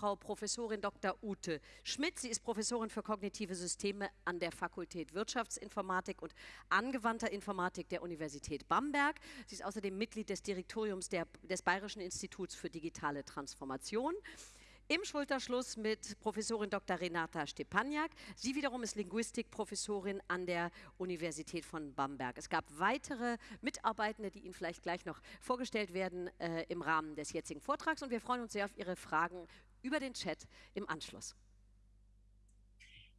Frau Professorin Dr. Ute Schmidt. Sie ist Professorin für kognitive Systeme an der Fakultät Wirtschaftsinformatik und angewandter Informatik der Universität Bamberg. Sie ist außerdem Mitglied des Direktoriums der, des Bayerischen Instituts für digitale Transformation im Schulterschluss mit Professorin Dr. Renata Stepaniak. Sie wiederum ist Linguistikprofessorin an der Universität von Bamberg. Es gab weitere Mitarbeitende, die Ihnen vielleicht gleich noch vorgestellt werden äh, im Rahmen des jetzigen Vortrags und wir freuen uns sehr auf Ihre Fragen über den Chat im Anschluss.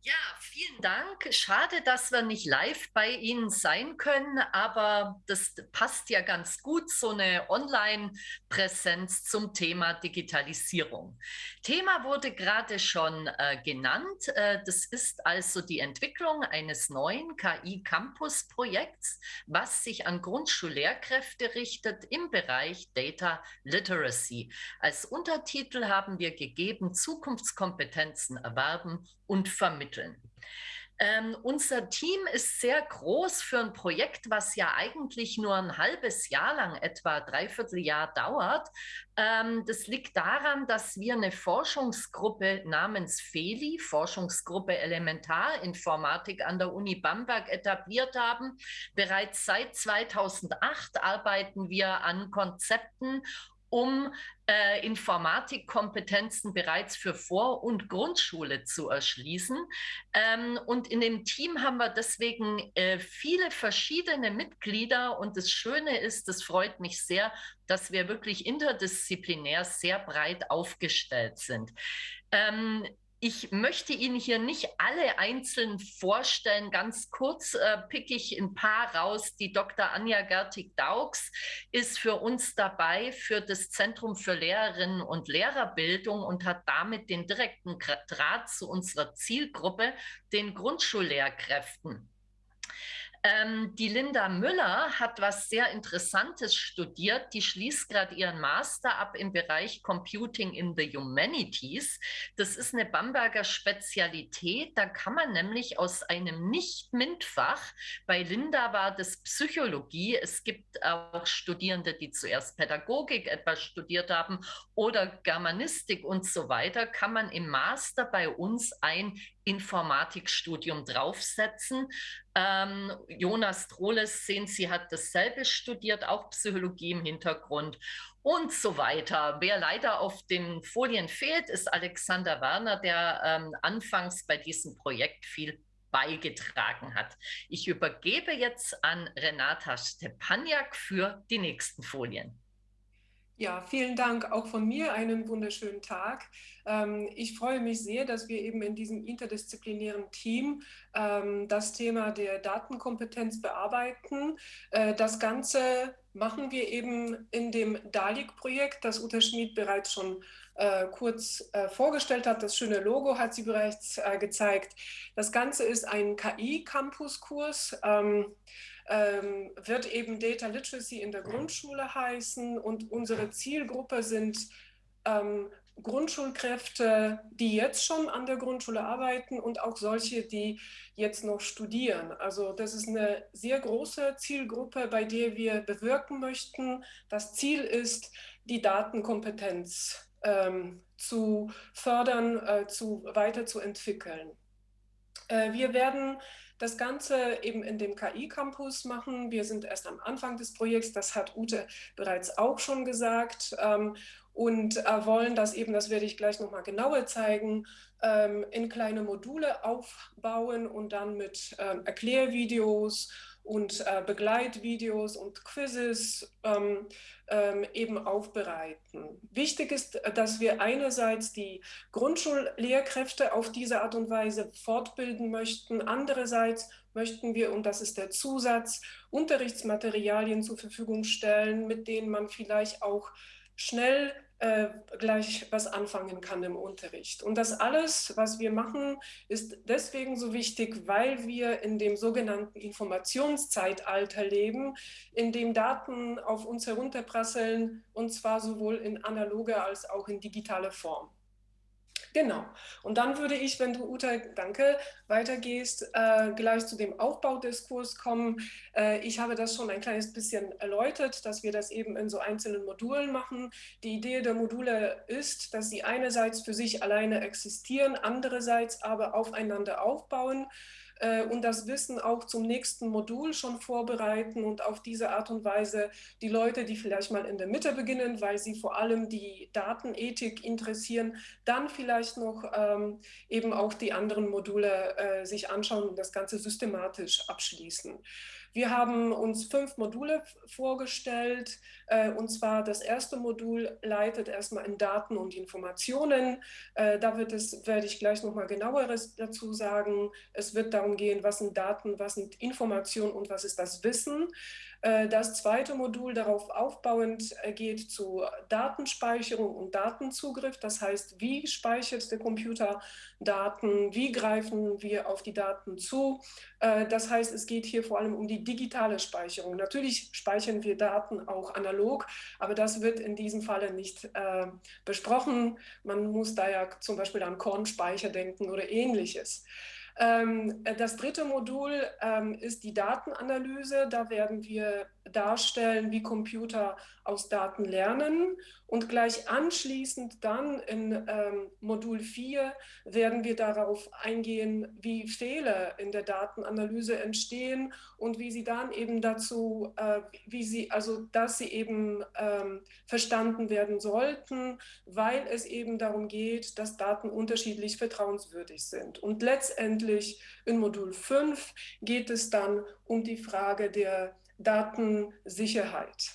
Ja, vielen Dank. Schade, dass wir nicht live bei Ihnen sein können, aber das passt ja ganz gut, so eine Online-Präsenz zum Thema Digitalisierung. Thema wurde gerade schon äh, genannt. Äh, das ist also die Entwicklung eines neuen KI-Campus-Projekts, was sich an Grundschullehrkräfte richtet im Bereich Data Literacy. Als Untertitel haben wir gegeben, Zukunftskompetenzen erwerben und vermitteln. Ähm, unser Team ist sehr groß für ein Projekt, was ja eigentlich nur ein halbes Jahr lang, etwa dreiviertel Jahr dauert. Ähm, das liegt daran, dass wir eine Forschungsgruppe namens FELI, Forschungsgruppe Elementarinformatik an der Uni Bamberg etabliert haben. Bereits seit 2008 arbeiten wir an Konzepten um äh, Informatikkompetenzen bereits für Vor- und Grundschule zu erschließen. Ähm, und in dem Team haben wir deswegen äh, viele verschiedene Mitglieder. Und das Schöne ist, das freut mich sehr, dass wir wirklich interdisziplinär sehr breit aufgestellt sind. Ähm, ich möchte Ihnen hier nicht alle einzeln vorstellen. Ganz kurz äh, picke ich ein paar raus. Die Dr. Anja Gertig-Daugs ist für uns dabei für das Zentrum für Lehrerinnen und Lehrerbildung und hat damit den direkten Draht zu unserer Zielgruppe, den Grundschullehrkräften. Ähm, die Linda Müller hat was sehr Interessantes studiert. Die schließt gerade ihren Master ab im Bereich Computing in the Humanities. Das ist eine Bamberger Spezialität. Da kann man nämlich aus einem Nicht-MINT-Fach, bei Linda war das Psychologie, es gibt auch Studierende, die zuerst Pädagogik etwas studiert haben oder Germanistik und so weiter, kann man im Master bei uns ein Informatikstudium draufsetzen. Ähm, Jonas Trohles, sehen Sie, hat dasselbe studiert, auch Psychologie im Hintergrund und so weiter. Wer leider auf den Folien fehlt, ist Alexander Werner, der ähm, anfangs bei diesem Projekt viel beigetragen hat. Ich übergebe jetzt an Renata Stepaniak für die nächsten Folien. Ja, vielen Dank auch von mir. Einen wunderschönen Tag. Ähm, ich freue mich sehr, dass wir eben in diesem interdisziplinären Team ähm, das Thema der Datenkompetenz bearbeiten. Äh, das Ganze machen wir eben in dem DALIC-Projekt, das Uta Schmid bereits schon äh, kurz äh, vorgestellt hat. Das schöne Logo hat sie bereits gezeigt. Das Ganze ist ein KI-Campus-Kurs. Ähm, ähm, wird eben Data Literacy in der Grundschule heißen und unsere Zielgruppe sind ähm, Grundschulkräfte, die jetzt schon an der Grundschule arbeiten und auch solche, die jetzt noch studieren. Also das ist eine sehr große Zielgruppe, bei der wir bewirken möchten. Das Ziel ist, die Datenkompetenz ähm, zu fördern, äh, zu, weiterzuentwickeln. Äh, wir werden das Ganze eben in dem KI-Campus machen. Wir sind erst am Anfang des Projekts, das hat Ute bereits auch schon gesagt. Ähm, und äh, wollen das eben, das werde ich gleich nochmal genauer zeigen, ähm, in kleine Module aufbauen und dann mit ähm, Erklärvideos und äh, Begleitvideos und Quizzes ähm, ähm, eben aufbereiten. Wichtig ist, dass wir einerseits die Grundschullehrkräfte auf diese Art und Weise fortbilden möchten. Andererseits möchten wir, und das ist der Zusatz, Unterrichtsmaterialien zur Verfügung stellen, mit denen man vielleicht auch schnell äh, gleich was anfangen kann im Unterricht. Und das alles, was wir machen, ist deswegen so wichtig, weil wir in dem sogenannten Informationszeitalter leben, in dem Daten auf uns herunterprasseln, und zwar sowohl in analoger als auch in digitaler Form. Genau. Und dann würde ich, wenn du, Uta, danke, weitergehst, äh, gleich zu dem Aufbaudiskurs kommen. Äh, ich habe das schon ein kleines bisschen erläutert, dass wir das eben in so einzelnen Modulen machen. Die Idee der Module ist, dass sie einerseits für sich alleine existieren, andererseits aber aufeinander aufbauen. Äh, und das Wissen auch zum nächsten Modul schon vorbereiten und auf diese Art und Weise die Leute, die vielleicht mal in der Mitte beginnen, weil sie vor allem die Datenethik interessieren, dann vielleicht noch ähm, eben auch die anderen Module äh, sich anschauen und das Ganze systematisch abschließen. Wir haben uns fünf Module vorgestellt. Äh, und zwar das erste Modul leitet erstmal in Daten und Informationen. Äh, da wird es, werde ich gleich nochmal genaueres dazu sagen. Es wird darum gehen, was sind Daten, was sind Informationen und was ist das Wissen. Äh, das zweite Modul darauf aufbauend äh, geht zu Datenspeicherung und Datenzugriff. Das heißt, wie speichert der Computer Daten, wie greifen wir auf die Daten zu. Äh, das heißt, es geht hier vor allem um die digitale Speicherung. Natürlich speichern wir Daten auch analog, aber das wird in diesem Falle nicht besprochen. Man muss da ja zum Beispiel an Kornspeicher denken oder ähnliches. Ähm, das dritte Modul ähm, ist die Datenanalyse. Da werden wir darstellen, wie Computer aus Daten lernen. Und gleich anschließend dann in ähm, Modul 4 werden wir darauf eingehen, wie Fehler in der Datenanalyse entstehen und wie sie dann eben dazu, äh, wie sie, also dass sie eben ähm, verstanden werden sollten, weil es eben darum geht, dass Daten unterschiedlich vertrauenswürdig sind. Und letztendlich in Modul 5 geht es dann um die Frage der Datensicherheit.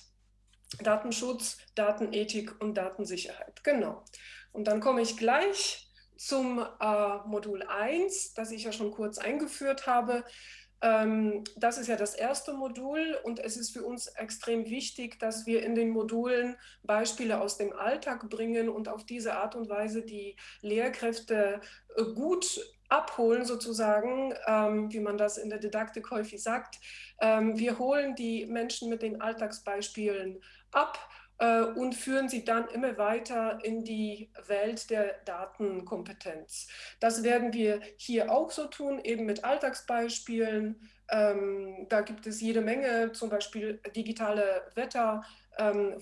Datenschutz, Datenethik und Datensicherheit. Genau. Und dann komme ich gleich zum äh, Modul 1, das ich ja schon kurz eingeführt habe. Ähm, das ist ja das erste Modul und es ist für uns extrem wichtig, dass wir in den Modulen Beispiele aus dem Alltag bringen und auf diese Art und Weise die Lehrkräfte äh, gut abholen sozusagen, ähm, wie man das in der Didaktik häufig sagt. Ähm, wir holen die Menschen mit den Alltagsbeispielen ab äh, und führen sie dann immer weiter in die Welt der Datenkompetenz. Das werden wir hier auch so tun, eben mit Alltagsbeispielen. Ähm, da gibt es jede Menge, zum Beispiel digitale Wetter. Ähm,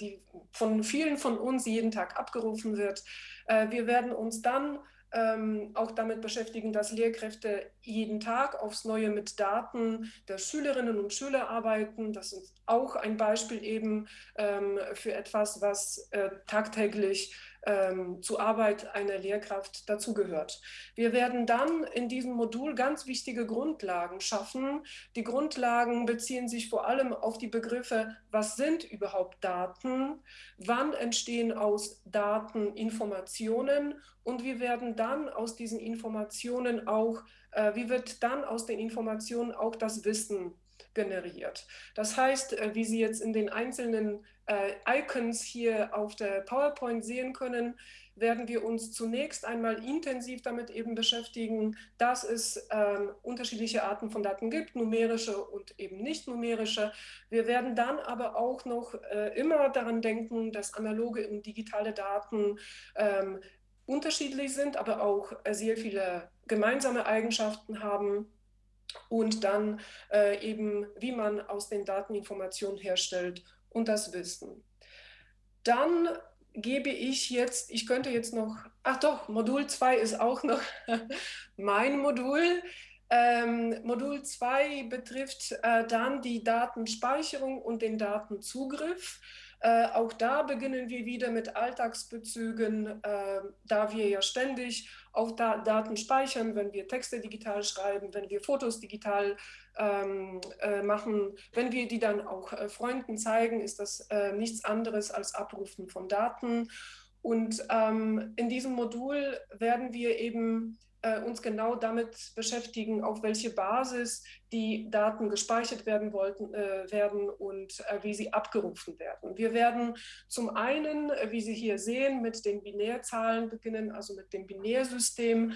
die von vielen von uns jeden Tag abgerufen wird. Äh, wir werden uns dann ähm, auch damit beschäftigen, dass Lehrkräfte jeden Tag aufs Neue mit Daten der Schülerinnen und Schüler arbeiten. Das ist auch ein Beispiel eben ähm, für etwas, was äh, tagtäglich ähm, zur Arbeit einer Lehrkraft dazugehört. Wir werden dann in diesem Modul ganz wichtige Grundlagen schaffen. Die Grundlagen beziehen sich vor allem auf die Begriffe, was sind überhaupt Daten, wann entstehen aus Daten Informationen und wir werden dann aus diesen Informationen auch, äh, wie wird dann aus den Informationen auch das Wissen generiert. Das heißt, äh, wie Sie jetzt in den einzelnen äh, Icons hier auf der PowerPoint sehen können, werden wir uns zunächst einmal intensiv damit eben beschäftigen, dass es ähm, unterschiedliche Arten von Daten gibt, numerische und eben nicht numerische. Wir werden dann aber auch noch äh, immer daran denken, dass analoge und digitale Daten ähm, unterschiedlich sind, aber auch äh, sehr viele gemeinsame Eigenschaften haben und dann äh, eben, wie man aus den Daten Informationen herstellt und das Wissen. Dann gebe ich jetzt, ich könnte jetzt noch, ach doch, Modul 2 ist auch noch mein Modul. Ähm, Modul 2 betrifft äh, dann die Datenspeicherung und den Datenzugriff. Äh, auch da beginnen wir wieder mit Alltagsbezügen, äh, da wir ja ständig auch da Daten speichern, wenn wir Texte digital schreiben, wenn wir Fotos digital ähm, äh, machen. Wenn wir die dann auch äh, Freunden zeigen, ist das äh, nichts anderes als Abrufen von Daten. Und ähm, in diesem Modul werden wir eben uns genau damit beschäftigen, auf welche Basis die Daten gespeichert werden wollten, äh, werden und äh, wie sie abgerufen werden. Wir werden zum einen, äh, wie Sie hier sehen, mit den Binärzahlen beginnen, also mit dem Binärsystem.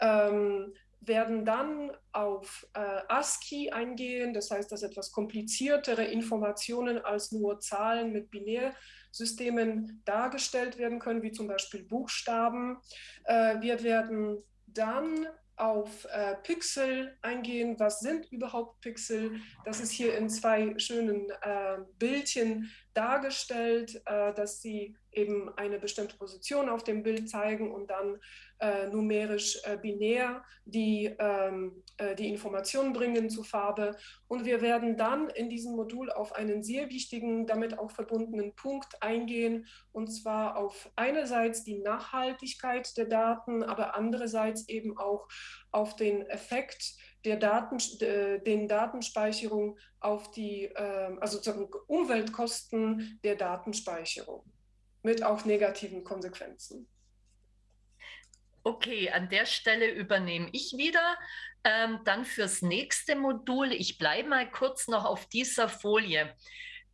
Ähm, werden dann auf äh, ASCII eingehen, das heißt, dass etwas kompliziertere Informationen als nur Zahlen mit Binärsystemen dargestellt werden können, wie zum Beispiel Buchstaben. Äh, wir werden dann auf äh, Pixel eingehen. Was sind überhaupt Pixel? Das ist hier in zwei schönen äh, Bildchen dargestellt, äh, dass sie eben eine bestimmte Position auf dem Bild zeigen und dann äh, numerisch äh, binär die, ähm, äh, die Informationen bringen zur Farbe. Und wir werden dann in diesem Modul auf einen sehr wichtigen, damit auch verbundenen Punkt eingehen, und zwar auf einerseits die Nachhaltigkeit der Daten, aber andererseits eben auch auf den Effekt der Daten, den Datenspeicherung auf die, ähm, also Umweltkosten der Datenspeicherung mit auch negativen Konsequenzen. Okay, an der Stelle übernehme ich wieder. Ähm, dann fürs nächste Modul. Ich bleibe mal kurz noch auf dieser Folie.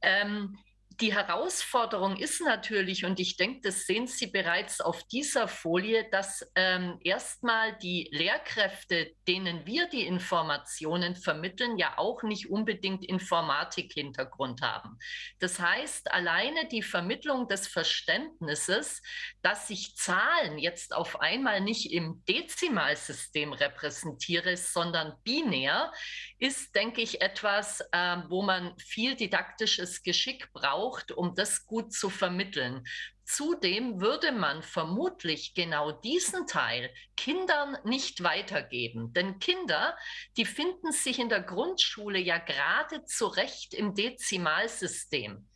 Ähm, die Herausforderung ist natürlich, und ich denke, das sehen Sie bereits auf dieser Folie, dass ähm, erstmal die Lehrkräfte, denen wir die Informationen vermitteln, ja auch nicht unbedingt Informatik-Hintergrund haben. Das heißt, alleine die Vermittlung des Verständnisses, dass sich Zahlen jetzt auf einmal nicht im Dezimalsystem repräsentiere, sondern binär, ist, denke ich, etwas, äh, wo man viel didaktisches Geschick braucht, um das gut zu vermitteln. Zudem würde man vermutlich genau diesen Teil Kindern nicht weitergeben. Denn Kinder, die finden sich in der Grundschule ja gerade zurecht im Dezimalsystem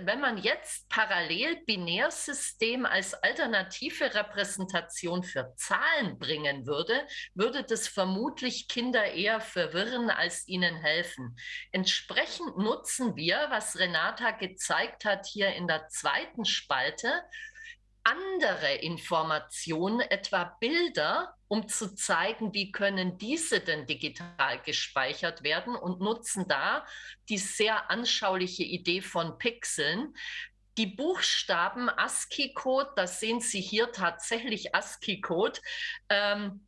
wenn man jetzt parallel Binärsystem als alternative Repräsentation für Zahlen bringen würde, würde das vermutlich Kinder eher verwirren als ihnen helfen. Entsprechend nutzen wir, was Renata gezeigt hat hier in der zweiten Spalte, andere Informationen, etwa Bilder, um zu zeigen, wie können diese denn digital gespeichert werden und nutzen da die sehr anschauliche Idee von Pixeln. Die Buchstaben ASCII-Code, das sehen Sie hier tatsächlich ASCII-Code, ähm,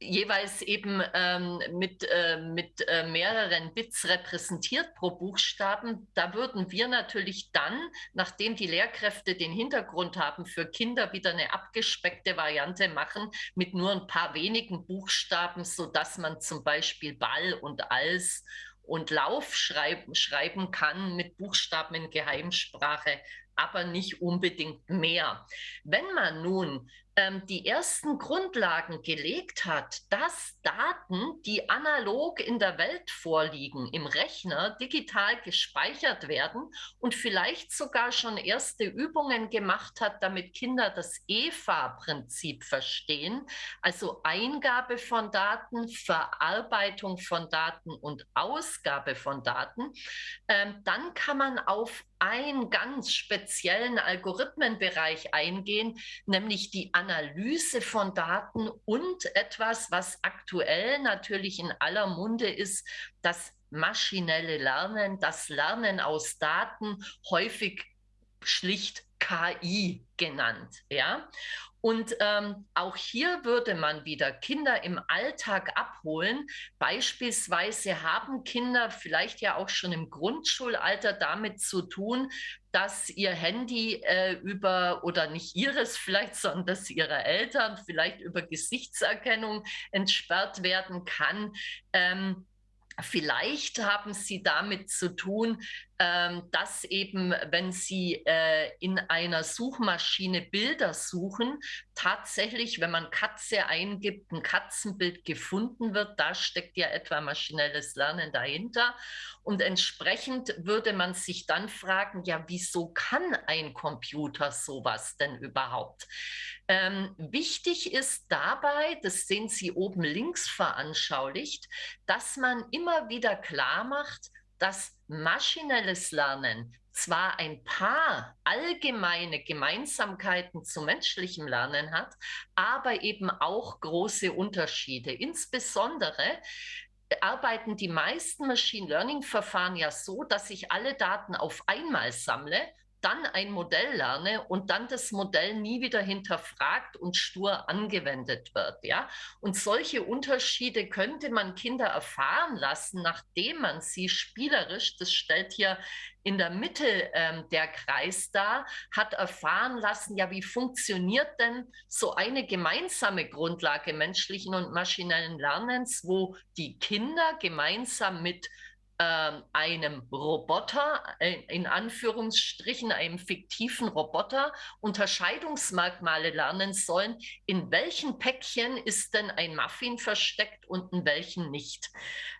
jeweils eben ähm, mit, äh, mit äh, mehreren Bits repräsentiert pro Buchstaben. Da würden wir natürlich dann, nachdem die Lehrkräfte den Hintergrund haben, für Kinder wieder eine abgespeckte Variante machen mit nur ein paar wenigen Buchstaben, sodass man zum Beispiel Ball und Als und Lauf schreiben, schreiben kann mit Buchstaben in Geheimsprache, aber nicht unbedingt mehr. Wenn man nun die ersten Grundlagen gelegt hat, dass Daten, die analog in der Welt vorliegen, im Rechner digital gespeichert werden und vielleicht sogar schon erste Übungen gemacht hat, damit Kinder das EFA-Prinzip verstehen, also Eingabe von Daten, Verarbeitung von Daten und Ausgabe von Daten, ähm, dann kann man auf einen ganz speziellen Algorithmenbereich eingehen, nämlich die Analyse von Daten und etwas, was aktuell natürlich in aller Munde ist, das maschinelle Lernen, das Lernen aus Daten, häufig schlicht KI genannt. Ja? Und ähm, auch hier würde man wieder Kinder im Alltag abholen. Beispielsweise haben Kinder vielleicht ja auch schon im Grundschulalter damit zu tun, dass ihr Handy äh, über, oder nicht ihres vielleicht, sondern dass ihre Eltern vielleicht über Gesichtserkennung entsperrt werden kann. Ähm, Vielleicht haben Sie damit zu tun, ähm, dass eben, wenn Sie äh, in einer Suchmaschine Bilder suchen, tatsächlich, wenn man Katze eingibt, ein Katzenbild gefunden wird. Da steckt ja etwa maschinelles Lernen dahinter. Und entsprechend würde man sich dann fragen, ja, wieso kann ein Computer sowas denn überhaupt? Ähm, wichtig ist dabei, das sehen Sie oben links veranschaulicht, dass man immer wieder klar macht, dass maschinelles Lernen zwar ein paar allgemeine Gemeinsamkeiten zu menschlichem Lernen hat, aber eben auch große Unterschiede. Insbesondere arbeiten die meisten Machine Learning Verfahren ja so, dass ich alle Daten auf einmal sammle dann ein Modell lerne und dann das Modell nie wieder hinterfragt und stur angewendet wird. Ja? Und solche Unterschiede könnte man Kinder erfahren lassen, nachdem man sie spielerisch, das stellt hier in der Mitte ähm, der Kreis dar, hat erfahren lassen, ja, wie funktioniert denn so eine gemeinsame Grundlage menschlichen und maschinellen Lernens, wo die Kinder gemeinsam mit einem Roboter, äh, in Anführungsstrichen einem fiktiven Roboter, Unterscheidungsmerkmale lernen sollen. In welchen Päckchen ist denn ein Muffin versteckt und in welchen nicht?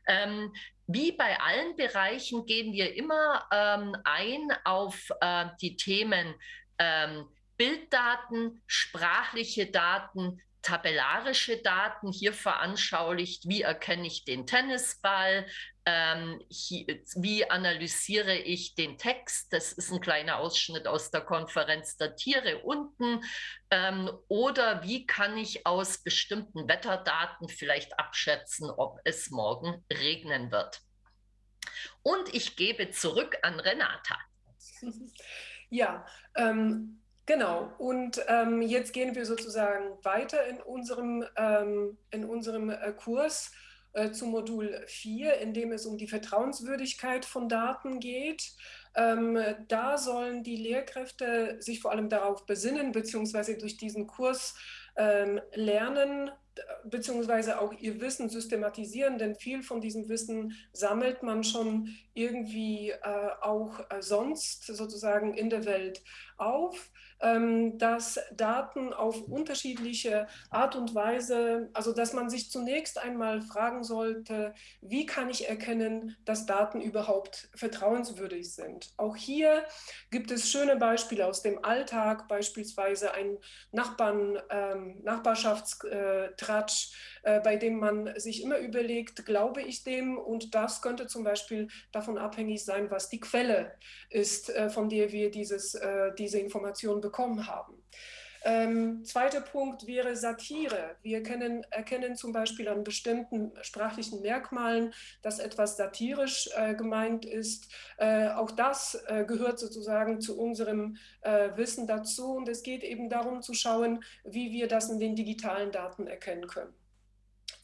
Ähm, wie bei allen Bereichen gehen wir immer ähm, ein auf äh, die Themen ähm, Bilddaten, sprachliche Daten, tabellarische Daten hier veranschaulicht, wie erkenne ich den Tennisball, ähm, hier, wie analysiere ich den Text, das ist ein kleiner Ausschnitt aus der Konferenz der Tiere unten, ähm, oder wie kann ich aus bestimmten Wetterdaten vielleicht abschätzen, ob es morgen regnen wird. Und ich gebe zurück an Renata. Ja, ähm, Genau, und ähm, jetzt gehen wir sozusagen weiter in unserem, ähm, in unserem äh, Kurs äh, zu Modul 4, in dem es um die Vertrauenswürdigkeit von Daten geht. Ähm, da sollen die Lehrkräfte sich vor allem darauf besinnen, beziehungsweise durch diesen Kurs ähm, lernen, beziehungsweise auch ihr Wissen systematisieren, denn viel von diesem Wissen sammelt man schon irgendwie äh, auch äh, sonst sozusagen in der Welt auf. Ähm, dass Daten auf unterschiedliche Art und Weise, also dass man sich zunächst einmal fragen sollte, wie kann ich erkennen, dass Daten überhaupt vertrauenswürdig sind. Auch hier gibt es schöne Beispiele aus dem Alltag, beispielsweise ein Nachbarn, ähm, Nachbarschaftstratsch, äh, bei dem man sich immer überlegt, glaube ich dem? Und das könnte zum Beispiel davon abhängig sein, was die Quelle ist, äh, von der wir dieses, äh, diese Information bekommen haben. Ähm, zweiter Punkt wäre Satire. Wir kennen, erkennen zum Beispiel an bestimmten sprachlichen Merkmalen, dass etwas satirisch äh, gemeint ist. Äh, auch das äh, gehört sozusagen zu unserem Wissen dazu. Und es geht eben darum zu schauen, wie wir das in den digitalen Daten erkennen können.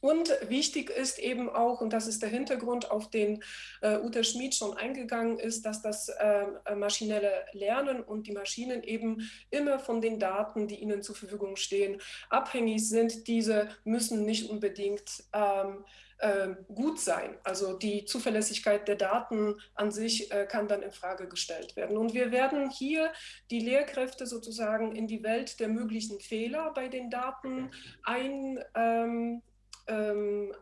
Und wichtig ist eben auch, und das ist der Hintergrund, auf den äh, Uta Schmid schon eingegangen ist, dass das äh, maschinelle Lernen und die Maschinen eben immer von den Daten, die ihnen zur Verfügung stehen, abhängig sind. Diese müssen nicht unbedingt ähm, äh, gut sein. Also die Zuverlässigkeit der Daten an sich äh, kann dann in Frage gestellt werden. Und wir werden hier die Lehrkräfte sozusagen in die Welt der möglichen Fehler bei den Daten ein, ähm, ähm,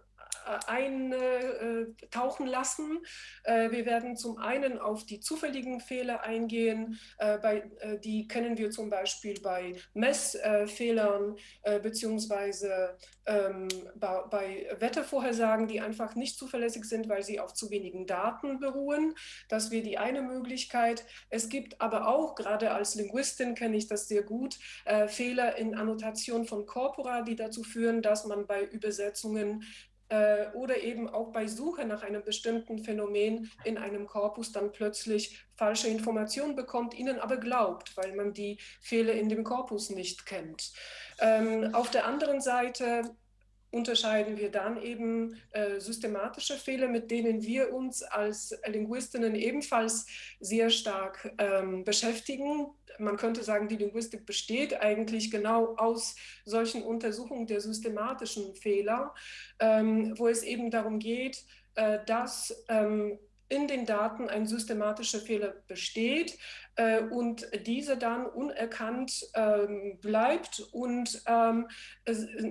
eintauchen lassen. Äh, wir werden zum einen auf die zufälligen Fehler eingehen, äh, bei, äh, die kennen wir zum Beispiel bei Messfehlern beziehungsweise ähm, bei Wettervorhersagen, die einfach nicht zuverlässig sind, weil sie auf zu wenigen Daten beruhen. Das wäre die eine Möglichkeit. Es gibt aber auch, gerade als Linguistin kenne ich das sehr gut, Fehler in Annotation von Corpora, die dazu führen, dass man bei Übersetzungen äh, oder eben auch bei Suche nach einem bestimmten Phänomen in einem Korpus dann plötzlich falsche Informationen bekommt, ihnen aber glaubt, weil man die Fehler in dem Korpus nicht kennt. Ähm, auf der anderen Seite unterscheiden wir dann eben äh, systematische Fehler, mit denen wir uns als Linguistinnen ebenfalls sehr stark ähm, beschäftigen. Man könnte sagen, die Linguistik besteht eigentlich genau aus solchen Untersuchungen der systematischen Fehler, ähm, wo es eben darum geht, äh, dass ähm, in den Daten ein systematischer Fehler besteht und dieser dann unerkannt ähm, bleibt und ähm,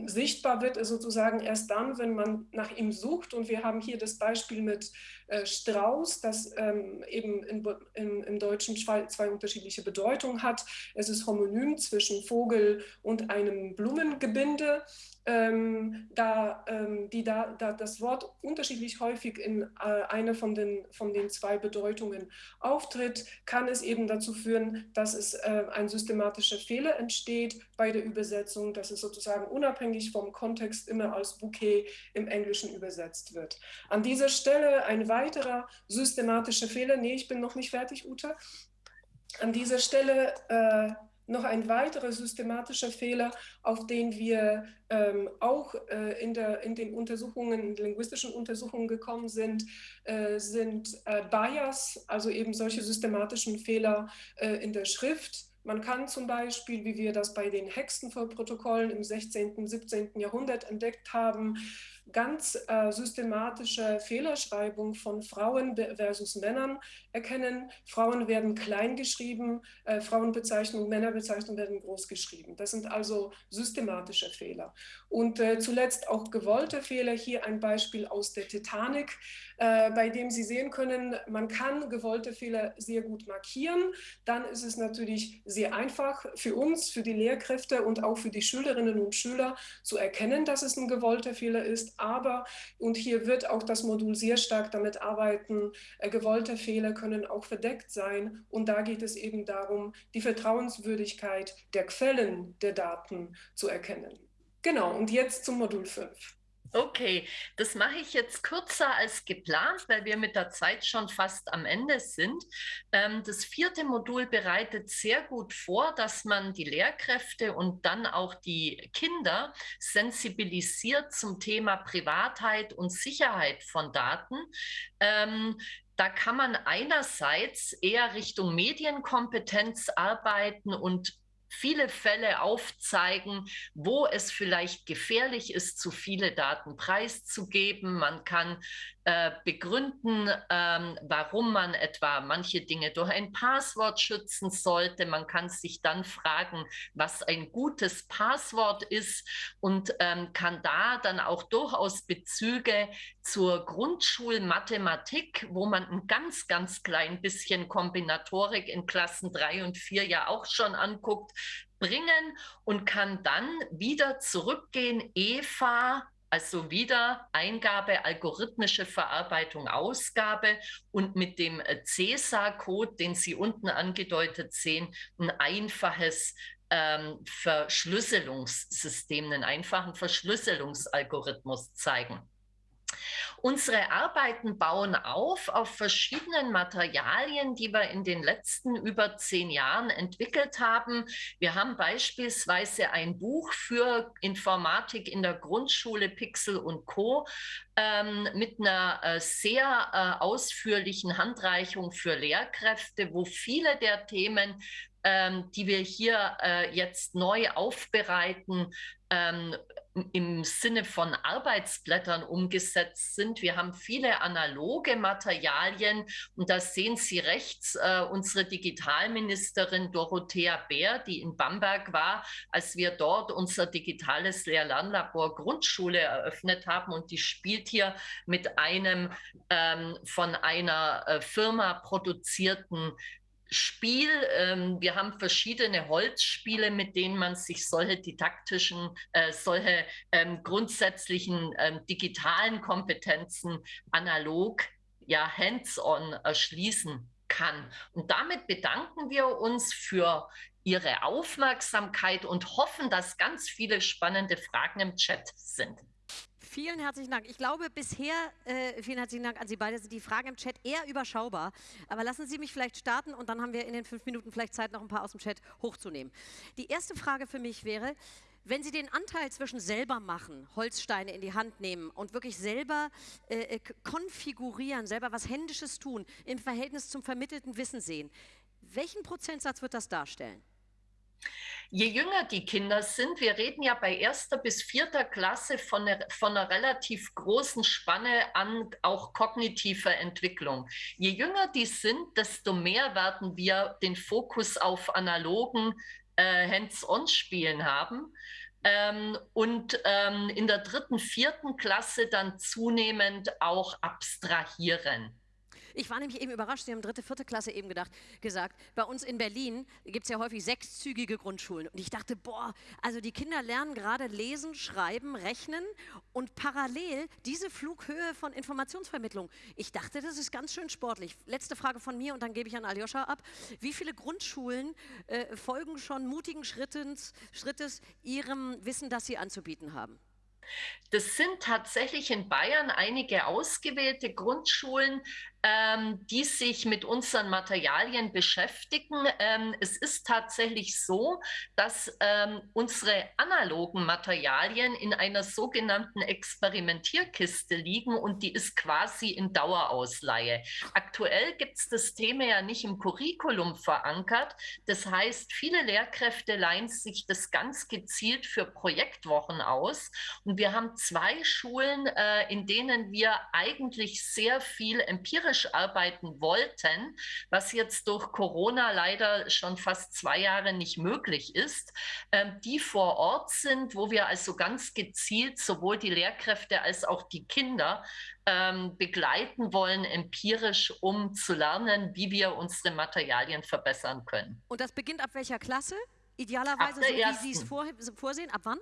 sichtbar wird sozusagen erst dann, wenn man nach ihm sucht. Und wir haben hier das Beispiel mit äh, Strauß, das ähm, eben in, in, im Deutschen zwei, zwei, unterschiedliche Bedeutungen hat. Es ist homonym zwischen Vogel und einem Blumengebinde ähm, da, ähm, die da, da, das Wort unterschiedlich häufig in äh, einer von den, von den zwei Bedeutungen auftritt, kann es eben dazu führen, dass es äh, ein systematischer Fehler entsteht bei der Übersetzung, dass es sozusagen unabhängig vom Kontext immer als Bouquet im Englischen übersetzt wird. An dieser Stelle ein weiterer systematischer Fehler. Nee, ich bin noch nicht fertig, Uta. An dieser Stelle äh, noch ein weiterer systematischer Fehler, auf den wir ähm, auch äh, in, der, in den Untersuchungen, in linguistischen Untersuchungen gekommen sind, äh, sind äh, Bias, also eben solche systematischen Fehler äh, in der Schrift. Man kann zum Beispiel, wie wir das bei den Hexenvollprotokollen im 16., 17. Jahrhundert entdeckt haben, ganz äh, systematische Fehlerschreibung von Frauen versus Männern erkennen. Frauen werden klein geschrieben, äh, Frauenbezeichnung, Männerbezeichnung werden groß geschrieben. Das sind also systematische Fehler. Und äh, zuletzt auch gewollte Fehler. Hier ein Beispiel aus der Titanic, äh, bei dem Sie sehen können, man kann gewollte Fehler sehr gut markieren. Dann ist es natürlich sehr einfach für uns, für die Lehrkräfte und auch für die Schülerinnen und Schüler zu erkennen, dass es ein gewollter Fehler ist aber, und hier wird auch das Modul sehr stark damit arbeiten, äh, gewollte Fehler können auch verdeckt sein. Und da geht es eben darum, die Vertrauenswürdigkeit der Quellen der Daten zu erkennen. Genau, und jetzt zum Modul 5. Okay, das mache ich jetzt kürzer als geplant, weil wir mit der Zeit schon fast am Ende sind. Ähm, das vierte Modul bereitet sehr gut vor, dass man die Lehrkräfte und dann auch die Kinder sensibilisiert zum Thema Privatheit und Sicherheit von Daten. Ähm, da kann man einerseits eher Richtung Medienkompetenz arbeiten und viele Fälle aufzeigen, wo es vielleicht gefährlich ist, zu viele Daten preiszugeben. Man kann äh, begründen, ähm, warum man etwa manche Dinge durch ein Passwort schützen sollte. Man kann sich dann fragen, was ein gutes Passwort ist und ähm, kann da dann auch durchaus Bezüge zur Grundschulmathematik, wo man ein ganz, ganz klein bisschen Kombinatorik in Klassen drei und vier ja auch schon anguckt, bringen und kann dann wieder zurückgehen, EVA, also wieder Eingabe, algorithmische Verarbeitung, Ausgabe und mit dem äh, CESA-Code, den Sie unten angedeutet sehen, ein einfaches ähm, Verschlüsselungssystem, einen einfachen Verschlüsselungsalgorithmus zeigen. Unsere Arbeiten bauen auf auf verschiedenen Materialien, die wir in den letzten über zehn Jahren entwickelt haben. Wir haben beispielsweise ein Buch für Informatik in der Grundschule Pixel und Co. Ähm, mit einer äh, sehr äh, ausführlichen Handreichung für Lehrkräfte, wo viele der Themen ähm, die wir hier äh, jetzt neu aufbereiten, ähm, im Sinne von Arbeitsblättern umgesetzt sind. Wir haben viele analoge Materialien und da sehen Sie rechts äh, unsere Digitalministerin Dorothea Bär, die in Bamberg war, als wir dort unser digitales Lehr-Lernlabor Grundschule eröffnet haben und die spielt hier mit einem ähm, von einer äh, Firma produzierten Spiel. Ähm, wir haben verschiedene Holzspiele, mit denen man sich solche didaktischen, äh, solche ähm, grundsätzlichen ähm, digitalen Kompetenzen analog, ja, hands-on erschließen kann. Und damit bedanken wir uns für Ihre Aufmerksamkeit und hoffen, dass ganz viele spannende Fragen im Chat sind. Vielen herzlichen Dank. Ich glaube, bisher, äh, vielen herzlichen Dank an Sie beide, sind die Fragen im Chat eher überschaubar. Aber lassen Sie mich vielleicht starten und dann haben wir in den fünf Minuten vielleicht Zeit, noch ein paar aus dem Chat hochzunehmen. Die erste Frage für mich wäre, wenn Sie den Anteil zwischen selber machen, Holzsteine in die Hand nehmen und wirklich selber äh, äh konfigurieren, selber was Händisches tun, im Verhältnis zum vermittelten Wissen sehen, welchen Prozentsatz wird das darstellen? Je jünger die Kinder sind, wir reden ja bei erster bis vierter Klasse von einer, von einer relativ großen Spanne an auch kognitiver Entwicklung. Je jünger die sind, desto mehr werden wir den Fokus auf analogen äh, Hands-on-Spielen haben. Ähm, und ähm, in der dritten, vierten Klasse dann zunehmend auch abstrahieren. Ich war nämlich eben überrascht, Sie haben dritte, vierte Klasse eben gedacht, gesagt, bei uns in Berlin gibt es ja häufig sechszügige Grundschulen. Und ich dachte, boah, also die Kinder lernen gerade lesen, schreiben, rechnen und parallel diese Flughöhe von Informationsvermittlung. Ich dachte, das ist ganz schön sportlich. Letzte Frage von mir und dann gebe ich an Aljoscha ab. Wie viele Grundschulen äh, folgen schon mutigen Schrittens, Schrittes ihrem Wissen, das sie anzubieten haben? Das sind tatsächlich in Bayern einige ausgewählte Grundschulen, ähm, die sich mit unseren Materialien beschäftigen. Ähm, es ist tatsächlich so, dass ähm, unsere analogen Materialien in einer sogenannten Experimentierkiste liegen und die ist quasi in Dauerausleihe. Aktuell gibt es das Thema ja nicht im Curriculum verankert. Das heißt, viele Lehrkräfte leihen sich das ganz gezielt für Projektwochen aus. Und wir haben zwei Schulen, äh, in denen wir eigentlich sehr viel empirisch empirisch arbeiten wollten, was jetzt durch Corona leider schon fast zwei Jahre nicht möglich ist, ähm, die vor Ort sind, wo wir also ganz gezielt sowohl die Lehrkräfte als auch die Kinder ähm, begleiten wollen, empirisch, um zu lernen, wie wir unsere Materialien verbessern können. Und das beginnt ab welcher Klasse? Idealerweise, so wie Sie es vor, vorsehen? Ab wann?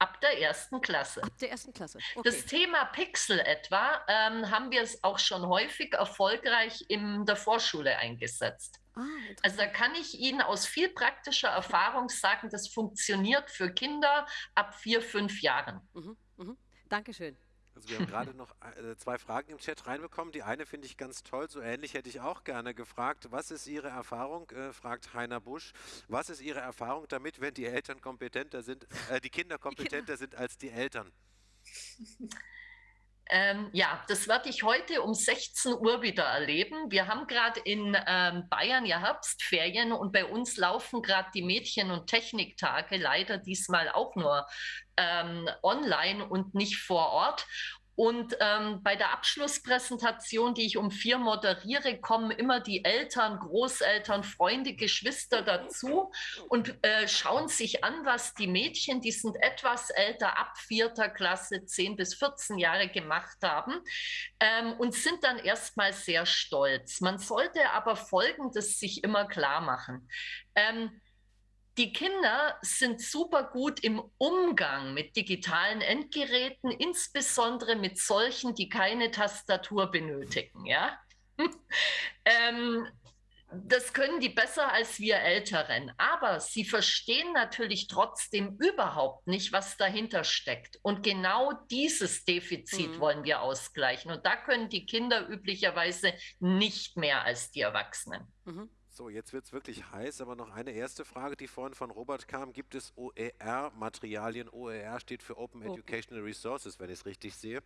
Ab der ersten Klasse. Ab der ersten Klasse. Okay. Das Thema Pixel etwa ähm, haben wir es auch schon häufig erfolgreich in der Vorschule eingesetzt. Ah, also da kann ich Ihnen aus viel praktischer Erfahrung sagen, das funktioniert für Kinder ab vier, fünf Jahren. Mhm, mhm. Dankeschön. Also wir haben gerade noch äh, zwei Fragen im Chat reinbekommen. Die eine finde ich ganz toll, so ähnlich hätte ich auch gerne gefragt. Was ist Ihre Erfahrung, äh, fragt Heiner Busch, was ist Ihre Erfahrung damit, wenn die Eltern kompetenter sind, äh, die Kinder kompetenter sind als die Eltern? Ähm, ja, das werde ich heute um 16 Uhr wieder erleben. Wir haben gerade in ähm, Bayern ja Herbstferien und bei uns laufen gerade die Mädchen- und Techniktage, leider diesmal auch nur ähm, online und nicht vor Ort. Und ähm, bei der Abschlusspräsentation, die ich um vier moderiere, kommen immer die Eltern, Großeltern, Freunde, Geschwister dazu und äh, schauen sich an, was die Mädchen, die sind etwas älter, ab vierter Klasse, 10 bis 14 Jahre gemacht haben ähm, und sind dann erstmal sehr stolz. Man sollte aber Folgendes sich immer klar machen. Ähm, die Kinder sind super gut im Umgang mit digitalen Endgeräten, insbesondere mit solchen, die keine Tastatur benötigen. Ja? ähm, das können die besser als wir Älteren. Aber sie verstehen natürlich trotzdem überhaupt nicht, was dahinter steckt. Und genau dieses Defizit mhm. wollen wir ausgleichen. Und da können die Kinder üblicherweise nicht mehr als die Erwachsenen. Mhm. So, jetzt wird es wirklich heiß, aber noch eine erste Frage, die vorhin von Robert kam. Gibt es OER-Materialien? OER steht für Open oh. Educational Resources, wenn ich es richtig sehe.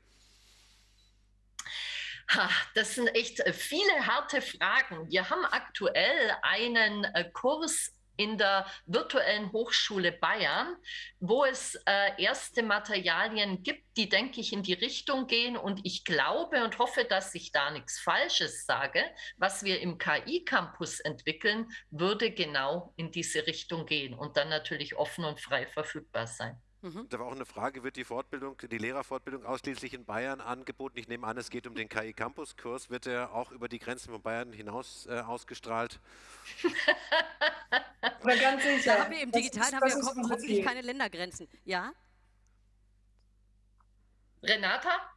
Das sind echt viele harte Fragen. Wir haben aktuell einen äh, Kurs in der virtuellen Hochschule Bayern, wo es äh, erste Materialien gibt, die, denke ich, in die Richtung gehen. Und ich glaube und hoffe, dass ich da nichts Falsches sage. Was wir im KI-Campus entwickeln, würde genau in diese Richtung gehen und dann natürlich offen und frei verfügbar sein. Mhm. Da war auch eine Frage, wird die Fortbildung, die Lehrerfortbildung ausschließlich in Bayern angeboten? Ich nehme an, es geht um den KI Campus Kurs. Wird er auch über die Grenzen von Bayern hinaus äh, ausgestrahlt? Aber ganz sicher. Da haben wir im Digitalen haben wir hoffentlich keine Ländergrenzen. Ja? Renata?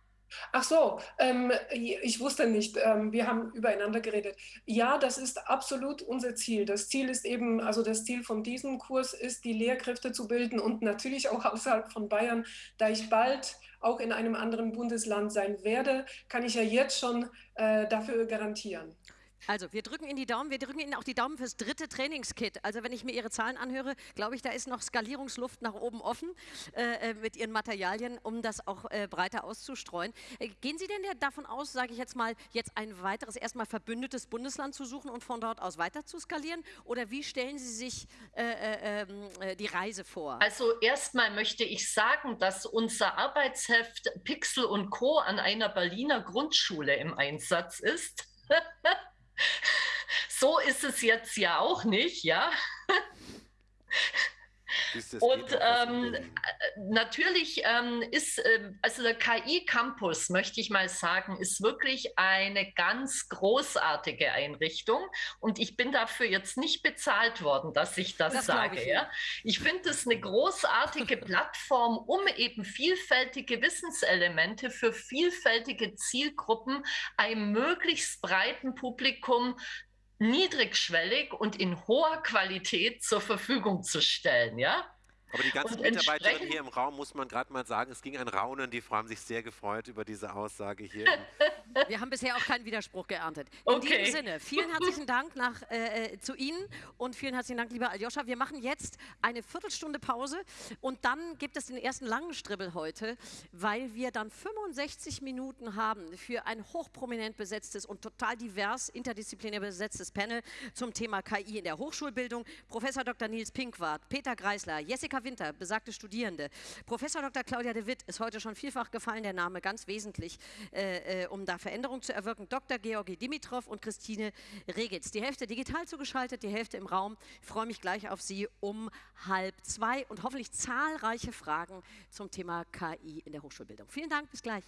Ach so, ähm, ich wusste nicht, ähm, wir haben übereinander geredet. Ja, das ist absolut unser Ziel. Das Ziel ist eben, also das Ziel von diesem Kurs ist, die Lehrkräfte zu bilden und natürlich auch außerhalb von Bayern. Da ich bald auch in einem anderen Bundesland sein werde, kann ich ja jetzt schon äh, dafür garantieren. Also wir drücken Ihnen die Daumen, wir drücken Ihnen auch die Daumen fürs dritte Trainingskit. Also wenn ich mir Ihre Zahlen anhöre, glaube ich, da ist noch Skalierungsluft nach oben offen äh, äh, mit Ihren Materialien, um das auch äh, breiter auszustreuen. Äh, gehen Sie denn davon aus, sage ich jetzt mal, jetzt ein weiteres, erstmal verbündetes Bundesland zu suchen und von dort aus weiter zu skalieren? Oder wie stellen Sie sich äh, äh, ähm, die Reise vor? Also erstmal möchte ich sagen, dass unser Arbeitsheft Pixel und Co. an einer Berliner Grundschule im Einsatz ist. so ist es jetzt ja auch nicht, ja. Und ähm, äh, natürlich ähm, ist, äh, also der KI-Campus, möchte ich mal sagen, ist wirklich eine ganz großartige Einrichtung. Und ich bin dafür jetzt nicht bezahlt worden, dass ich das, das sage. Ich, ja. ich finde es eine großartige Plattform, um eben vielfältige Wissenselemente für vielfältige Zielgruppen einem möglichst breiten Publikum niedrigschwellig und in hoher Qualität zur Verfügung zu stellen, ja? Aber die ganzen Mitarbeiterinnen hier im Raum, muss man gerade mal sagen, es ging ein Raunen. Die Frauen haben sich sehr gefreut über diese Aussage hier. Wir haben bisher auch keinen Widerspruch geerntet. In okay. diesem Sinne, vielen herzlichen Dank nach, äh, äh, zu Ihnen und vielen herzlichen Dank, lieber Aljoscha. Wir machen jetzt eine Viertelstunde Pause und dann gibt es den ersten langen Stribbel heute, weil wir dann 65 Minuten haben für ein hochprominent besetztes und total divers, interdisziplinär besetztes Panel zum Thema KI in der Hochschulbildung. Professor Dr. Nils Pinkwart, Peter Greisler, Jessica Winter, besagte Studierende. Professor Dr. Claudia de Witt ist heute schon vielfach gefallen, der Name ganz wesentlich, äh, äh, um da Veränderungen zu erwirken. Dr. Georgi Dimitrov und Christine Regitz. Die Hälfte digital zugeschaltet, die Hälfte im Raum. Ich freue mich gleich auf Sie um halb zwei und hoffentlich zahlreiche Fragen zum Thema KI in der Hochschulbildung. Vielen Dank, bis gleich.